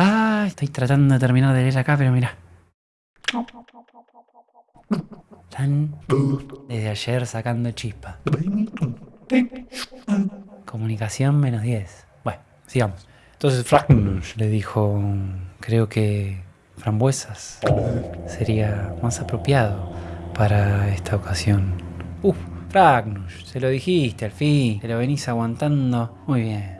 Ah, estoy tratando de terminar de leer acá, pero mira. Están desde ayer sacando chispa. Comunicación menos 10. Bueno, sigamos. Entonces Fragnus le dijo, creo que frambuesas sería más apropiado para esta ocasión. Uf, Fragnus, se lo dijiste al fin, te lo venís aguantando. Muy bien.